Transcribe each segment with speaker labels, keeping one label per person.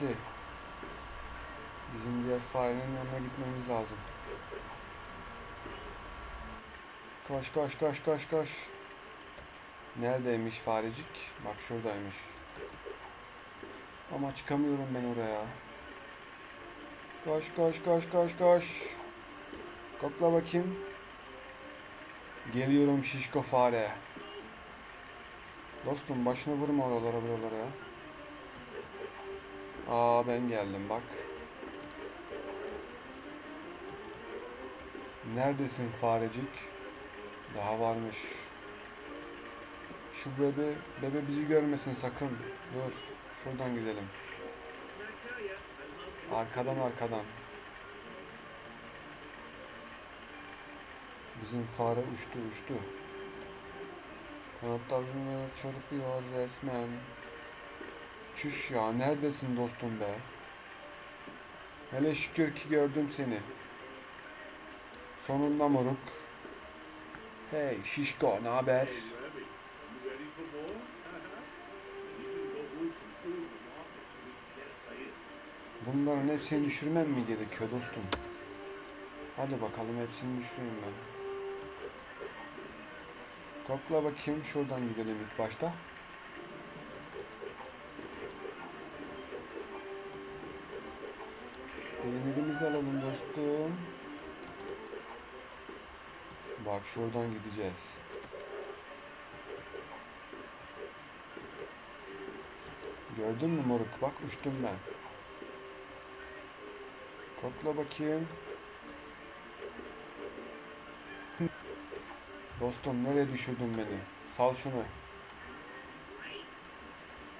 Speaker 1: Hadi. Bizim diğer farenin yanına gitmemiz lazım. Koş koş koş koş koş. Neredeymiş farecik? Bak şuradaymış. Ama çıkamıyorum ben oraya. Koş koş koş koş koş. Kokla bakayım. Geliyorum şişko fare. Dostum başını vurma oralara buralara ya. Aa ben geldim bak. Neredesin farecik? Daha varmış. Şu bebe, bebe bizi görmesin sakın. Dur. Şuradan gidelim. Arkadan arkadan. Bizim fare uçtu uçtu. Kanatlarını çırpıyor resmen. Çüş ya neredesin dostum be? Hele şükür ki gördüm seni. Sonunda moruk. Hey şişko ne haber? Bunların hepsini düşürmem mi gerekiyor dostum? Hadi bakalım hepsini düşüreyim ben. Kokla bakayım şuradan gidelim ilk başta. Peynirimizi alalım dostum. Bak şuradan gideceğiz. Gördün mü moruk? Bak uçtum ben. Kokla bakayım. Dostum nereye düşürdün beni? Sal şunu.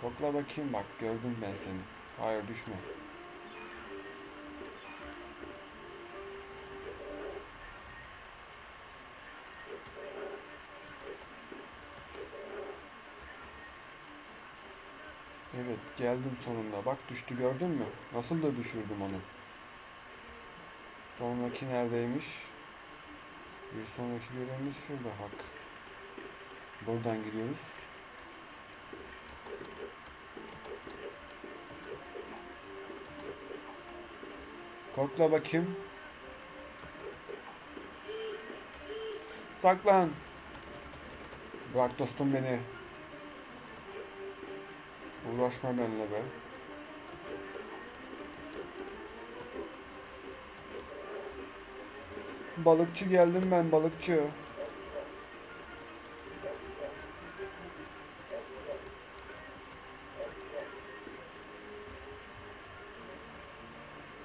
Speaker 1: Kokla bakayım bak gördüm ben seni. Hayır düşme. Geldim sonunda. Bak düştü gördün mü? Nasıl da düşürdüm onu. Sonraki neredeymiş? Bir sonraki görevimiz şurada bak. Buradan gidiyoruz. Kokla bakayım. Saklan. Bırak dostum beni. Uğraşma benimle be. Balıkçı geldim ben balıkçı.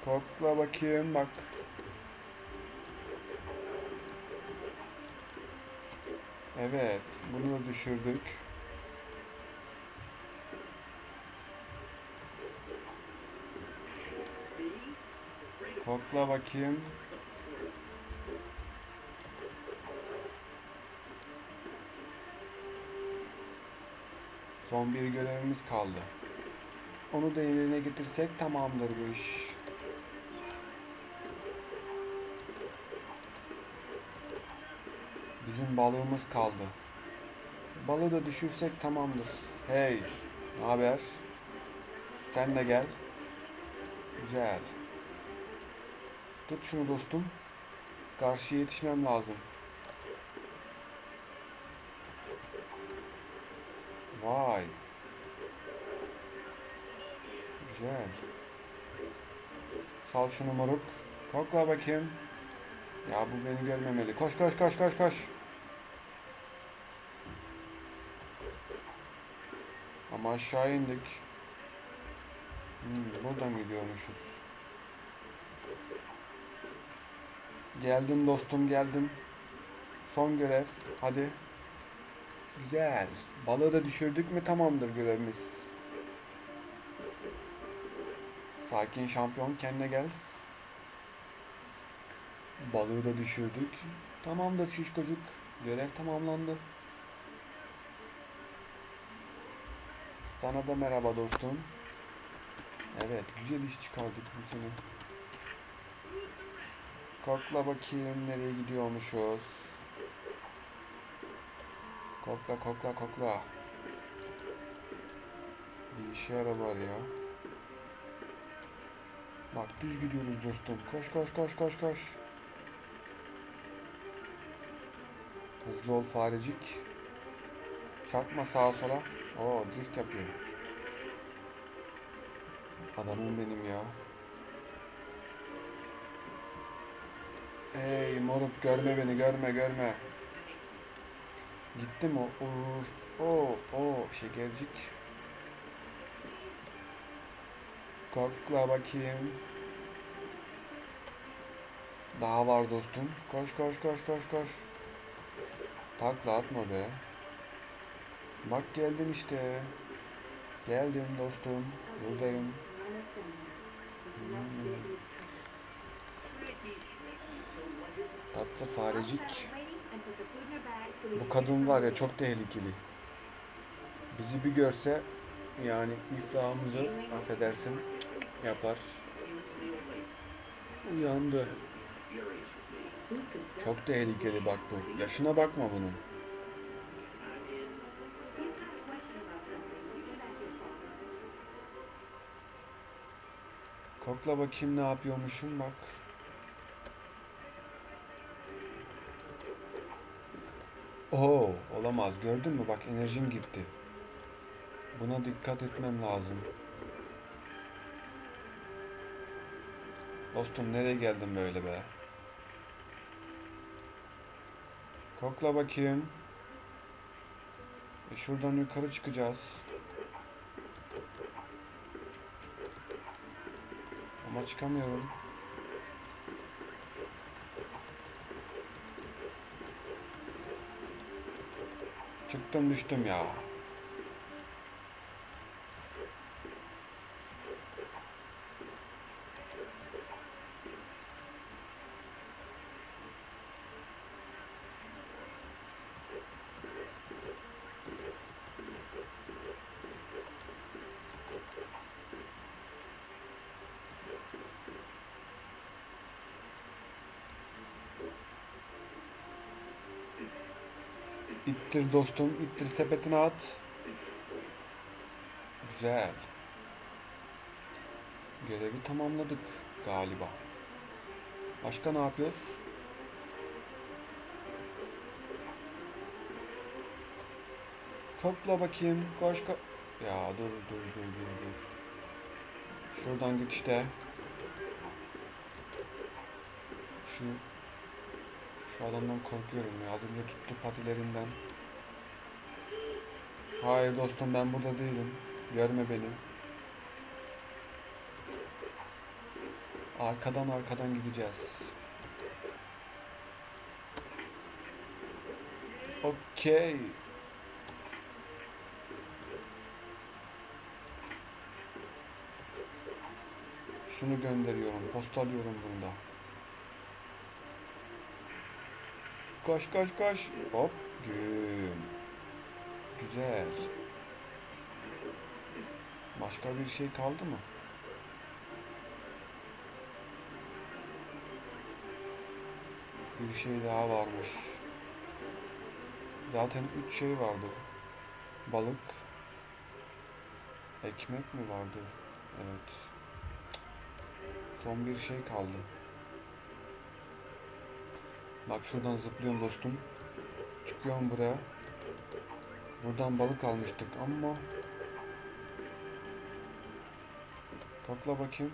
Speaker 1: Kokla bakayım bak. Evet, bunu da düşürdük. Kokla bakayım. Son bir görevimiz kaldı. Onu da yerine getirsek tamamdır bu iş. Bizim balığımız kaldı. Balığı da düşürsek tamamdır. Hey, ne haber? Sen de gel. Güzel. Tut şunu dostum. Karşıya yetişmem lazım. Vay. Güzel. Sal şunu moruk. Kokla bakayım. Ya bu beni görmemeli. Koş koş koş koş koş. Ama aşağı indik. Hmm, buradan gidiyormuşuz. Geldim dostum geldim. Son görev. Hadi. Güzel. Balığı da düşürdük mü tamamdır görevimiz. Sakin şampiyon kendine gel. Balığı da düşürdük. Tamamdır şişkocuk. Görev tamamlandı. Sana da merhaba dostum. Evet güzel iş çıkardık bu sene. Kokla bakayım nereye gidiyormuşuz. Kokla kokla kokla. Bir işe yarar ya. Bak düz gidiyoruz dostum. Koş koş koş koş koş. Hızlı ol farecik. Çarpma sağa sola. Oo drift yapıyor. Adamım benim ya. Hey moruk görme beni görme görme. Gitti mi o? Uğur. Oo, oo şekercik. Kokla bakayım. Daha var dostum. Koş koş koş koş koş. Takla atma be. Bak geldim işte. Geldim dostum. Buradayım.
Speaker 2: Almost
Speaker 1: Tatlı farecik. Bu kadın var ya çok tehlikeli. Bizi bir görse yani iflahımızı affedersin yapar. Uyandı. Çok tehlikeli bak bu. Yaşına bakma bunun. Kokla bakayım ne yapıyormuşum bak. Oo, olamaz. Gördün mü? Bak enerjim gitti. Buna dikkat etmem lazım. Dostum nereye geldin böyle be? Kokla bakayım. E şuradan yukarı çıkacağız. Ama çıkamıyorum. to myśl to. İttir dostum, ittir sepetine at. Güzel. Görevi tamamladık galiba. Başka ne yapıyoruz? Kokla bakayım. Koş ko Ya dur dur dur dur dur. Şuradan git işte. Şu adamdan korkuyorum ya. Az önce tuttu patilerinden. Hayır dostum ben burada değilim. Görme beni. Arkadan arkadan gideceğiz. Okey. Şunu gönderiyorum. Postalıyorum bunda. Koş koş koş. Hop. Güm. Güzel. Başka bir şey kaldı mı? Bir şey daha varmış. Zaten üç şey vardı. Balık. Ekmek mi vardı? Evet. Son bir şey kaldı. Bak şuradan zıplıyorum dostum. Çıkıyorum buraya. Buradan balık almıştık ama Kokla bakayım.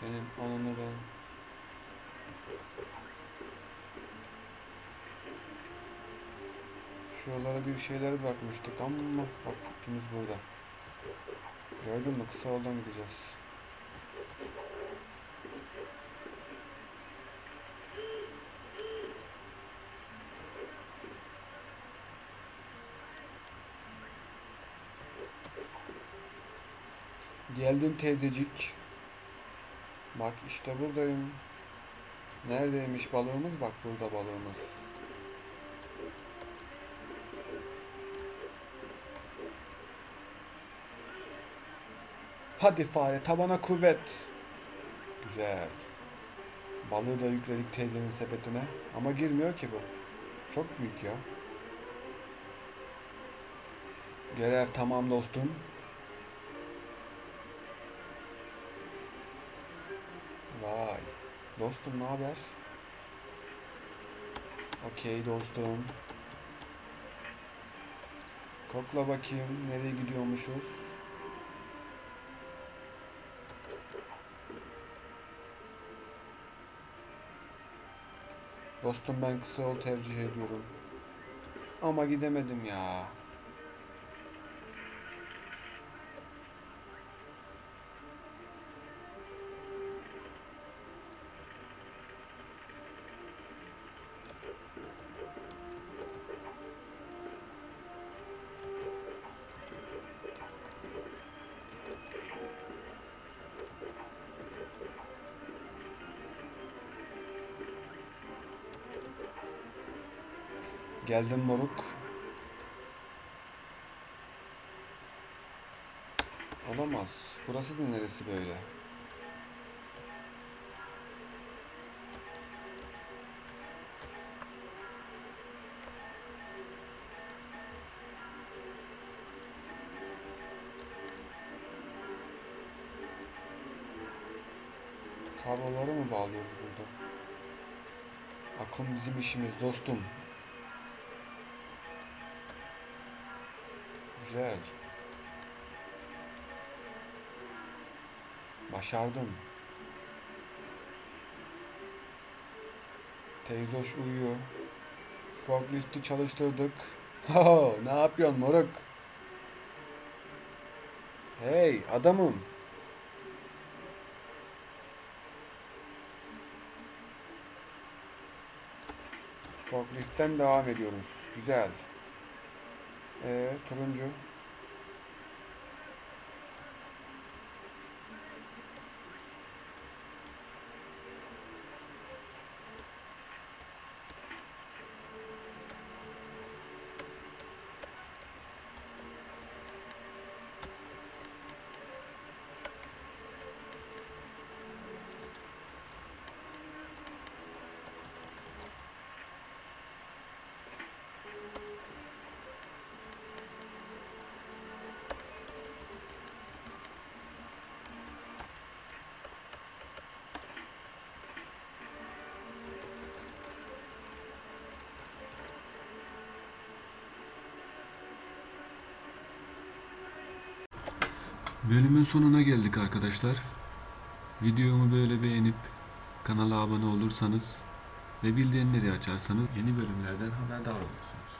Speaker 1: Senin ananı ben. Şuralara bir şeyler bırakmıştık ama bak ikimiz burada. Gördün mü? Kısa yoldan gideceğiz. Geldim teyzecik. Bak işte buradayım. Neredeymiş balığımız? Bak burada balığımız. Hadi fare tabana kuvvet. Güzel. Balığı da yükledik teyzenin sepetine. Ama girmiyor ki bu. Çok büyük ya. Görev tamam dostum. Vay. Dostum ne haber? Okey dostum. Kokla bakayım nereye gidiyormuşuz? Dostum ben kısa yol tercih ediyorum. Ama gidemedim ya. Geldim moruk. Olamaz. Burası da neresi böyle? Kabloları mı bağlıyoruz burada? Akım bizim işimiz dostum. Güzel. Başardım. Teyzoş uyuyor. Forklift'i çalıştırdık. Ho, ne yapıyorsun moruk? Hey adamım. Forklift'ten devam ediyoruz. Güzel. Ee, turuncu. Bölümün sonuna geldik arkadaşlar. Videomu böyle beğenip kanala abone olursanız ve bildirimleri açarsanız yeni bölümlerden haberdar olursunuz.